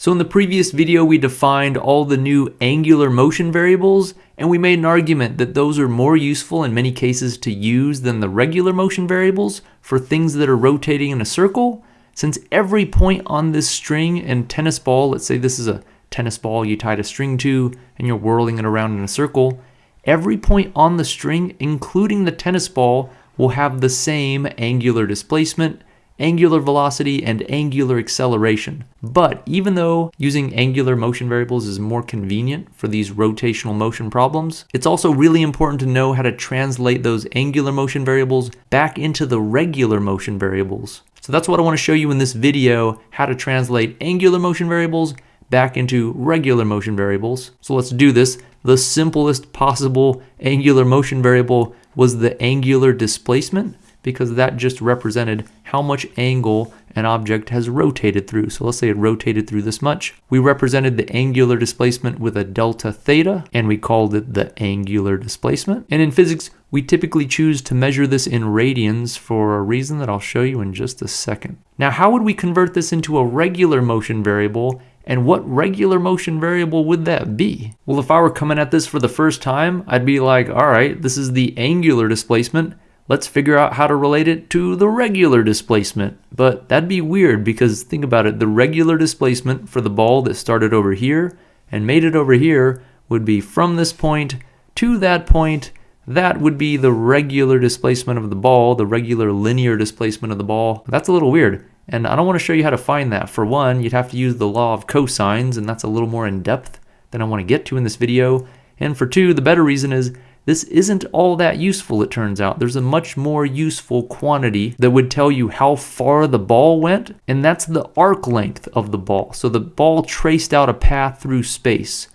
So in the previous video, we defined all the new angular motion variables, and we made an argument that those are more useful in many cases to use than the regular motion variables for things that are rotating in a circle, since every point on this string and tennis ball, let's say this is a tennis ball you tied a string to and you're whirling it around in a circle, every point on the string, including the tennis ball, will have the same angular displacement angular velocity, and angular acceleration. But even though using angular motion variables is more convenient for these rotational motion problems, it's also really important to know how to translate those angular motion variables back into the regular motion variables. So that's what I want to show you in this video, how to translate angular motion variables back into regular motion variables. So let's do this. The simplest possible angular motion variable was the angular displacement because that just represented how much angle an object has rotated through. So let's say it rotated through this much. We represented the angular displacement with a delta theta, and we called it the angular displacement. And in physics, we typically choose to measure this in radians for a reason that I'll show you in just a second. Now, how would we convert this into a regular motion variable and what regular motion variable would that be? Well, if I were coming at this for the first time, I'd be like, all right, this is the angular displacement let's figure out how to relate it to the regular displacement. But that'd be weird because think about it, the regular displacement for the ball that started over here and made it over here would be from this point to that point. That would be the regular displacement of the ball, the regular linear displacement of the ball. That's a little weird. And I don't want to show you how to find that. For one, you'd have to use the law of cosines, and that's a little more in depth than I want to get to in this video. And for two, the better reason is this isn't all that useful, it turns out. There's a much more useful quantity that would tell you how far the ball went, and that's the arc length of the ball. So the ball traced out a path through space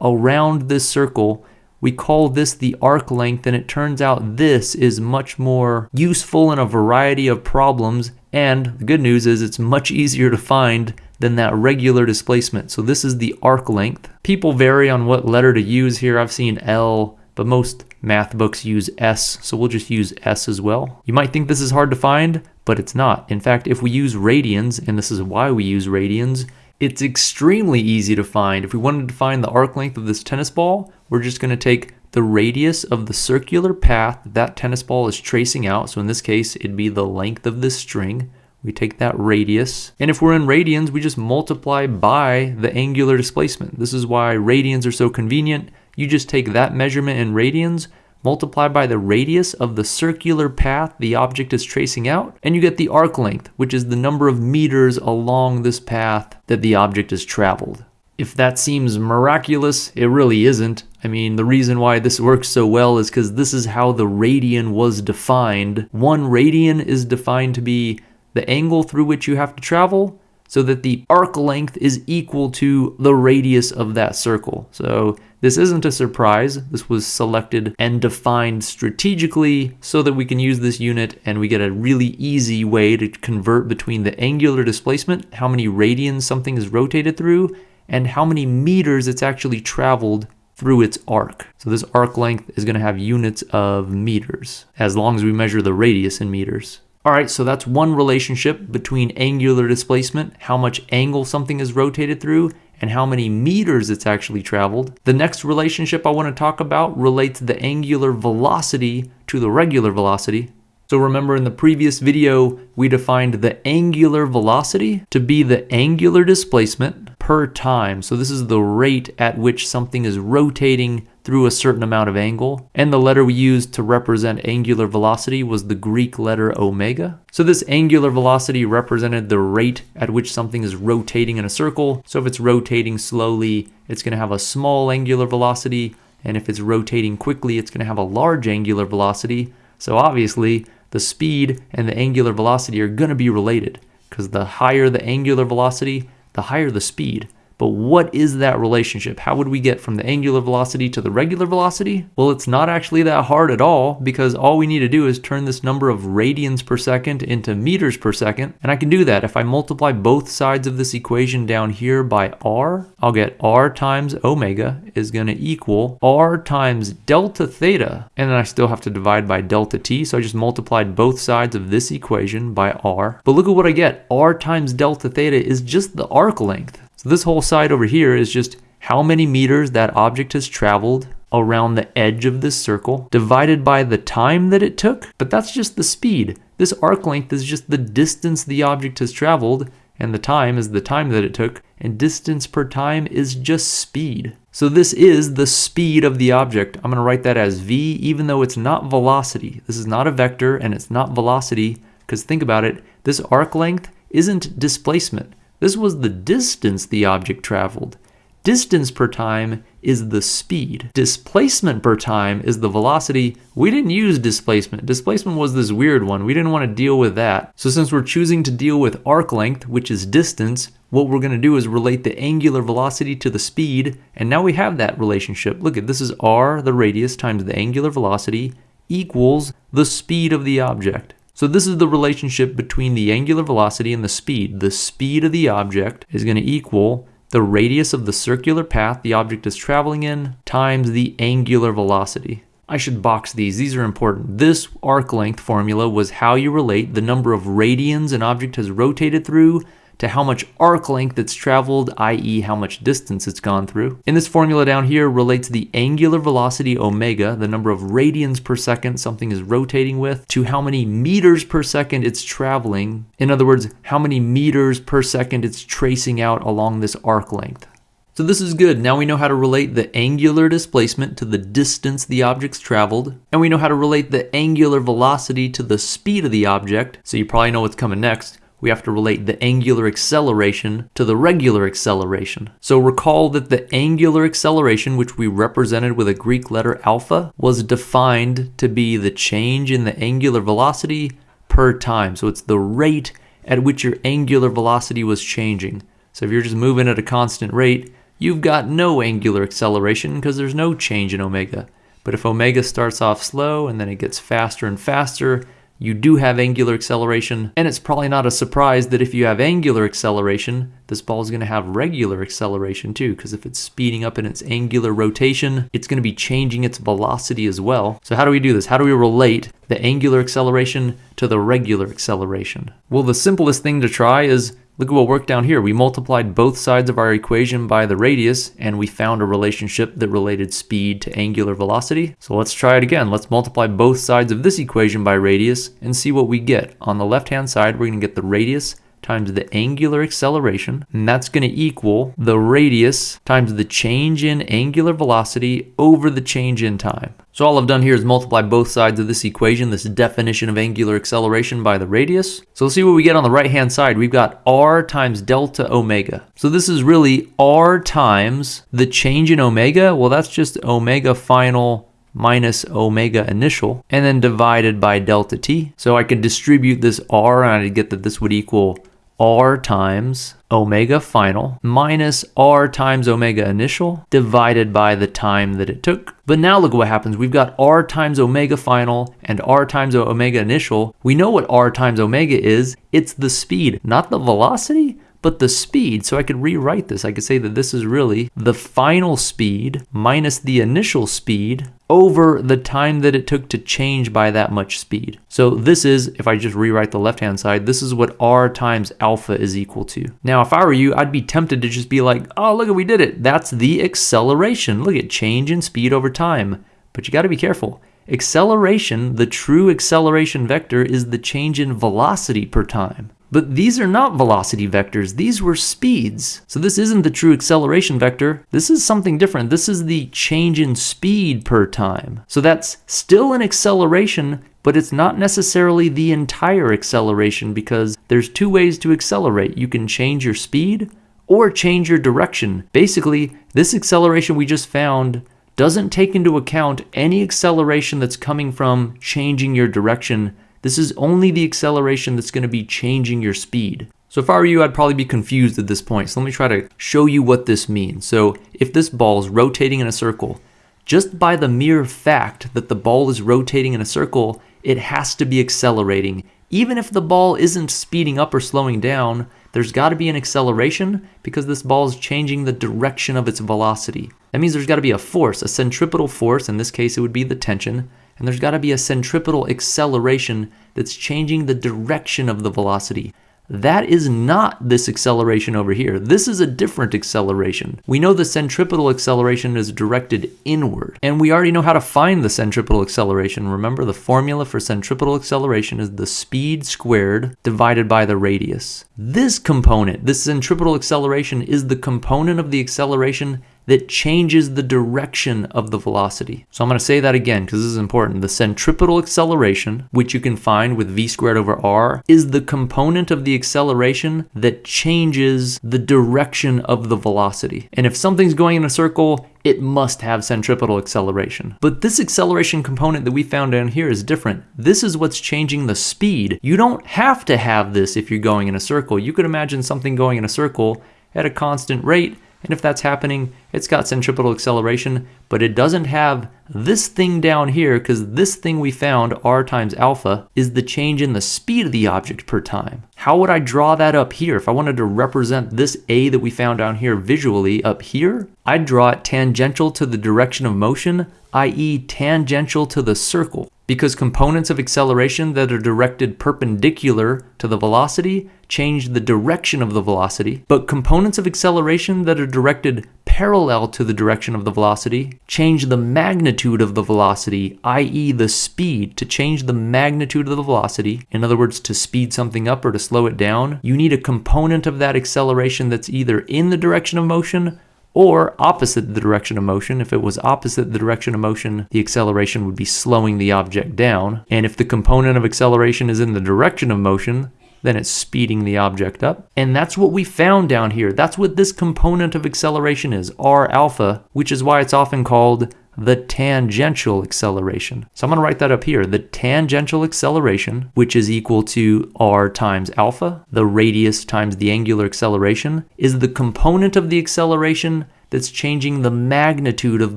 around this circle. We call this the arc length, and it turns out this is much more useful in a variety of problems. And the good news is it's much easier to find than that regular displacement. So this is the arc length. People vary on what letter to use here. I've seen L, but most math books use S, so we'll just use S as well. You might think this is hard to find, but it's not. In fact, if we use radians, and this is why we use radians, it's extremely easy to find. If we wanted to find the arc length of this tennis ball, we're just going to take the radius of the circular path that tennis ball is tracing out. So in this case, it'd be the length of this string. We take that radius. And if we're in radians, we just multiply by the angular displacement. This is why radians are so convenient. You just take that measurement in radians, multiply by the radius of the circular path the object is tracing out, and you get the arc length, which is the number of meters along this path that the object has traveled. If that seems miraculous, it really isn't. I mean, the reason why this works so well is because this is how the radian was defined. One radian is defined to be the angle through which you have to travel, so that the arc length is equal to the radius of that circle. So this isn't a surprise. This was selected and defined strategically so that we can use this unit and we get a really easy way to convert between the angular displacement, how many radians something is rotated through, and how many meters it's actually traveled through its arc. So this arc length is going to have units of meters as long as we measure the radius in meters. All right, so that's one relationship between angular displacement, how much angle something is rotated through, and how many meters it's actually traveled. The next relationship I want to talk about relates the angular velocity to the regular velocity. So remember in the previous video, we defined the angular velocity to be the angular displacement per time. So this is the rate at which something is rotating through a certain amount of angle. And the letter we used to represent angular velocity was the Greek letter omega. So this angular velocity represented the rate at which something is rotating in a circle. So if it's rotating slowly, it's going to have a small angular velocity. And if it's rotating quickly, it's going to have a large angular velocity. So obviously, the speed and the angular velocity are going to be related because the higher the angular velocity, the higher the speed. But what is that relationship? How would we get from the angular velocity to the regular velocity? Well, it's not actually that hard at all because all we need to do is turn this number of radians per second into meters per second. And I can do that. If I multiply both sides of this equation down here by r, I'll get r times omega is going to equal r times delta theta. And then I still have to divide by delta t. So I just multiplied both sides of this equation by r. But look at what I get. r times delta theta is just the arc length. So this whole side over here is just how many meters that object has traveled around the edge of this circle divided by the time that it took, but that's just the speed. This arc length is just the distance the object has traveled, and the time is the time that it took, and distance per time is just speed. So this is the speed of the object. I'm going to write that as v, even though it's not velocity. This is not a vector, and it's not velocity, because think about it, this arc length isn't displacement. This was the distance the object traveled. Distance per time is the speed. Displacement per time is the velocity. We didn't use displacement. Displacement was this weird one. We didn't want to deal with that. So since we're choosing to deal with arc length, which is distance, what we're going to do is relate the angular velocity to the speed, and now we have that relationship. Look at this is r, the radius, times the angular velocity equals the speed of the object. So this is the relationship between the angular velocity and the speed. The speed of the object is going to equal the radius of the circular path the object is traveling in times the angular velocity. I should box these, these are important. This arc length formula was how you relate the number of radians an object has rotated through to how much arc length it's traveled, i.e. how much distance it's gone through. In this formula down here relates the angular velocity omega, the number of radians per second something is rotating with, to how many meters per second it's traveling. In other words, how many meters per second it's tracing out along this arc length. So this is good. Now we know how to relate the angular displacement to the distance the object's traveled, and we know how to relate the angular velocity to the speed of the object, so you probably know what's coming next we have to relate the angular acceleration to the regular acceleration. So recall that the angular acceleration, which we represented with a Greek letter alpha, was defined to be the change in the angular velocity per time. So it's the rate at which your angular velocity was changing. So if you're just moving at a constant rate, you've got no angular acceleration because there's no change in omega. But if omega starts off slow and then it gets faster and faster, you do have angular acceleration, and it's probably not a surprise that if you have angular acceleration, this ball is going to have regular acceleration too, because if it's speeding up in its angular rotation, it's going to be changing its velocity as well. So how do we do this? How do we relate the angular acceleration to the regular acceleration? Well, the simplest thing to try is Look at what worked down here. We multiplied both sides of our equation by the radius, and we found a relationship that related speed to angular velocity. So let's try it again. Let's multiply both sides of this equation by radius and see what we get. On the left-hand side, we're going to get the radius times the angular acceleration, and that's going to equal the radius times the change in angular velocity over the change in time. So all I've done here is multiply both sides of this equation, this definition of angular acceleration by the radius. So let's see what we get on the right hand side. We've got r times delta omega. So this is really r times the change in omega. Well, that's just omega final minus omega initial, and then divided by delta t. So I could distribute this r, and I'd get that this would equal r times omega final minus r times omega initial divided by the time that it took. But now look what happens. We've got r times omega final and r times omega initial. We know what r times omega is. It's the speed, not the velocity but the speed. So I could rewrite this. I could say that this is really the final speed minus the initial speed over the time that it took to change by that much speed. So this is, if I just rewrite the left-hand side, this is what r times alpha is equal to. Now, if I were you, I'd be tempted to just be like, oh, look we did it. That's the acceleration. Look at change in speed over time. But you got to be careful. Acceleration, the true acceleration vector, is the change in velocity per time. But these are not velocity vectors, these were speeds. So this isn't the true acceleration vector, this is something different. This is the change in speed per time. So that's still an acceleration, but it's not necessarily the entire acceleration because there's two ways to accelerate. You can change your speed or change your direction. Basically, this acceleration we just found doesn't take into account any acceleration that's coming from changing your direction this is only the acceleration that's going to be changing your speed. So if I were you, I'd probably be confused at this point. So let me try to show you what this means. So if this ball is rotating in a circle, just by the mere fact that the ball is rotating in a circle, it has to be accelerating. Even if the ball isn't speeding up or slowing down, there's got to be an acceleration because this ball is changing the direction of its velocity. That means there's got to be a force, a centripetal force, in this case it would be the tension, and there's got to be a centripetal acceleration that's changing the direction of the velocity. that is not this acceleration over here. This is a different acceleration. We know the centripetal acceleration is directed inward, and we already know how to find the centripetal acceleration. Remember, the formula for centripetal acceleration is the speed squared divided by the radius. This component, this centripetal acceleration, is the component of the acceleration that changes the direction of the velocity. So I'm going to say that again because this is important. The centripetal acceleration, which you can find with v squared over r, is the component of the acceleration that changes the direction of the velocity. And if something's going in a circle, it must have centripetal acceleration. But this acceleration component that we found down here is different. This is what's changing the speed. You don't have to have this if you're going in a circle. You could imagine something going in a circle at a constant rate and if that's happening, it's got centripetal acceleration, but it doesn't have this thing down here because this thing we found, r times alpha, is the change in the speed of the object per time. How would I draw that up here? If I wanted to represent this a that we found down here visually up here, I'd draw it tangential to the direction of motion, i.e. tangential to the circle because components of acceleration that are directed perpendicular to the velocity change the direction of the velocity, but components of acceleration that are directed parallel to the direction of the velocity change the magnitude of the velocity, i.e. the speed. To change the magnitude of the velocity, in other words, to speed something up or to slow it down, you need a component of that acceleration that's either in the direction of motion or opposite the direction of motion. If it was opposite the direction of motion, the acceleration would be slowing the object down. And if the component of acceleration is in the direction of motion, then it's speeding the object up. And that's what we found down here. That's what this component of acceleration is, r alpha, which is why it's often called the tangential acceleration. So I'm going to write that up here. The tangential acceleration, which is equal to r times alpha, the radius times the angular acceleration, is the component of the acceleration that's changing the magnitude of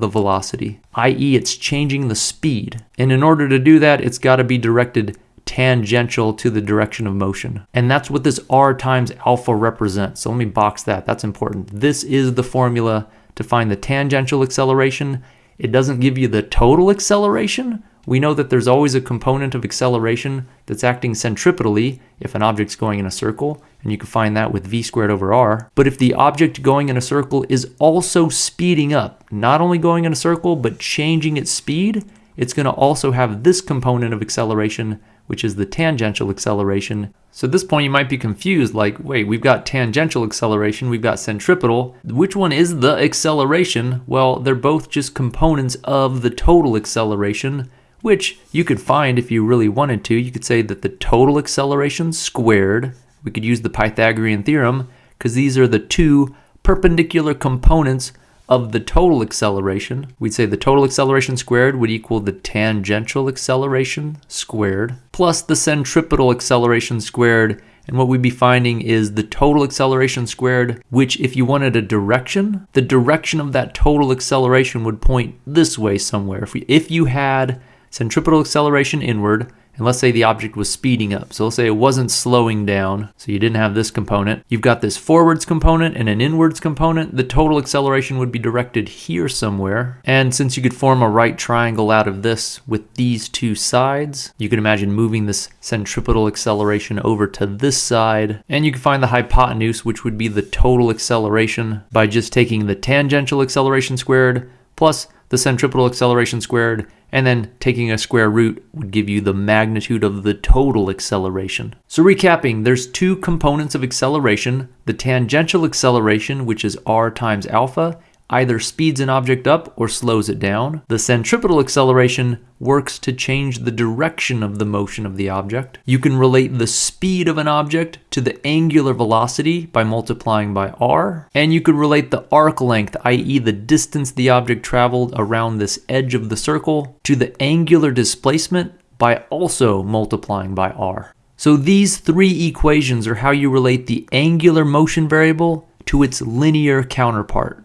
the velocity, i.e. it's changing the speed. And in order to do that, it's got to be directed tangential to the direction of motion. And that's what this r times alpha represents. So let me box that. That's important. This is the formula to find the tangential acceleration it doesn't give you the total acceleration. We know that there's always a component of acceleration that's acting centripetally if an object's going in a circle, and you can find that with v squared over r. But if the object going in a circle is also speeding up, not only going in a circle, but changing its speed, it's going to also have this component of acceleration which is the tangential acceleration. So at this point you might be confused like, wait, we've got tangential acceleration, we've got centripetal. Which one is the acceleration? Well, they're both just components of the total acceleration, which you could find if you really wanted to. You could say that the total acceleration squared, we could use the Pythagorean theorem, because these are the two perpendicular components of the total acceleration, we'd say the total acceleration squared would equal the tangential acceleration squared plus the centripetal acceleration squared. And what we'd be finding is the total acceleration squared, which if you wanted a direction, the direction of that total acceleration would point this way somewhere. If, we, if you had centripetal acceleration inward, and let's say the object was speeding up. So let's say it wasn't slowing down, so you didn't have this component. You've got this forwards component and an inwards component. The total acceleration would be directed here somewhere. And since you could form a right triangle out of this with these two sides, you can imagine moving this centripetal acceleration over to this side. And you can find the hypotenuse, which would be the total acceleration by just taking the tangential acceleration squared plus the centripetal acceleration squared, and then taking a square root would give you the magnitude of the total acceleration. So recapping, there's two components of acceleration, the tangential acceleration, which is r times alpha, either speeds an object up or slows it down. The centripetal acceleration works to change the direction of the motion of the object. You can relate the speed of an object to the angular velocity by multiplying by r, and you can relate the arc length, i.e. the distance the object traveled around this edge of the circle, to the angular displacement by also multiplying by r. So these three equations are how you relate the angular motion variable to its linear counterpart.